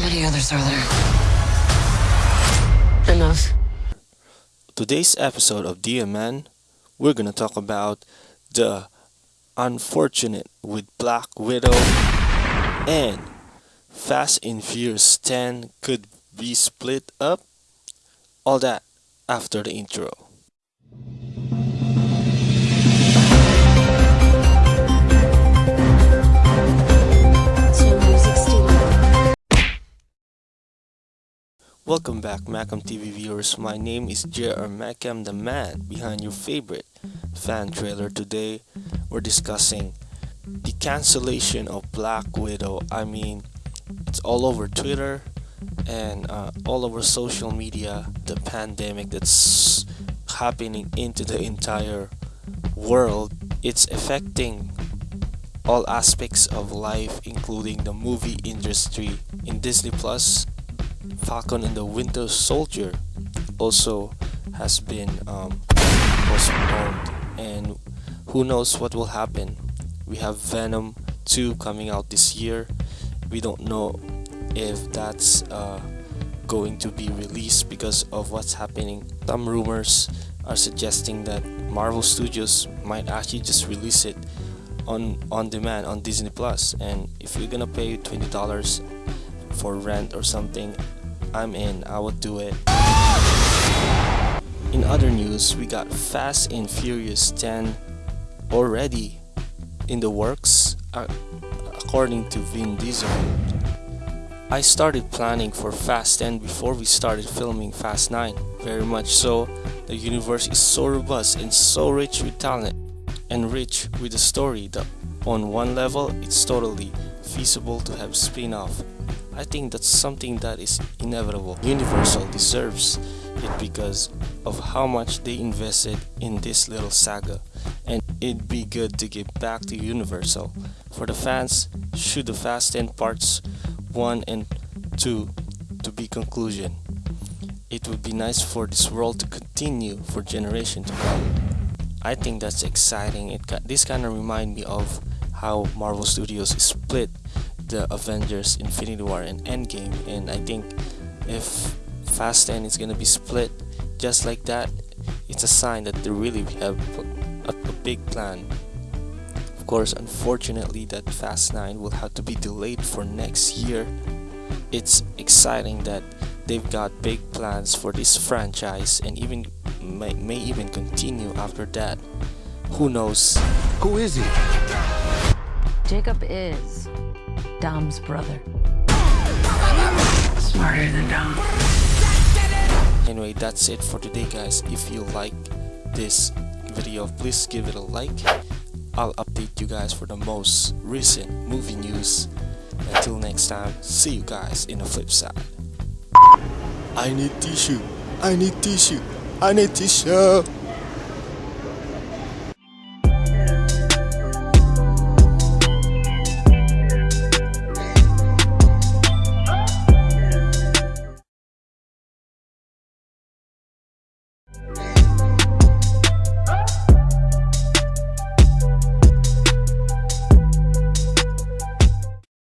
brothers are there. Enough. Today's episode of DMN, we're gonna talk about the unfortunate with Black Widow and Fast and Furious 10 could be split up. All that after the intro. Welcome back, Macam TV viewers. My name is JR Macam, the man behind your favorite fan trailer. Today, we're discussing the cancellation of Black Widow. I mean, it's all over Twitter and uh, all over social media. The pandemic that's happening into the entire world. It's affecting all aspects of life, including the movie industry. In Disney Plus, Falcon and the Winter Soldier also has been um, postponed, and who knows what will happen. We have Venom 2 coming out this year. We don't know if that's uh, going to be released because of what's happening. Some rumors are suggesting that Marvel Studios might actually just release it on on demand on Disney And if you're gonna pay twenty dollars for rent or something, I'm in. I would do it. In other news, we got Fast and Furious 10 already in the works, uh, according to Vin Diesel. I started planning for Fast 10 before we started filming Fast 9. Very much so, the universe is so robust and so rich with talent and rich with a story that on one level it's totally feasible to have spin-off. I think that's something that is inevitable. Universal deserves it because of how much they invested in this little saga and it'd be good to give back to Universal. For the fans, should the Fast 10 parts 1 and 2 to be conclusion. It would be nice for this world to continue for generation to come. I think that's exciting. It this kind of remind me of how Marvel Studios is split the Avengers Infinity War and Endgame and I think if Fast 10 is gonna be split just like that it's a sign that they really have a, a big plan. Of course unfortunately that Fast 9 will have to be delayed for next year. It's exciting that they've got big plans for this franchise and even may, may even continue after that. Who knows? Who is he? Jacob is Dom's brother. Smarter than Dom. anyway that's it for today guys. If you like this video please give it a like. I'll update you guys for the most recent movie news. Until next time see you guys in the flip side. I need tissue. I need tissue. I need tissue